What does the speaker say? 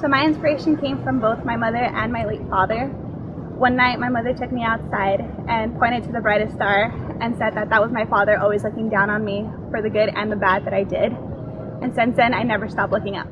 So my inspiration came from both my mother and my late father. One night my mother took me outside and pointed to the brightest star and said that that was my father always looking down on me for the good and the bad that I did. And since then I never stopped looking up.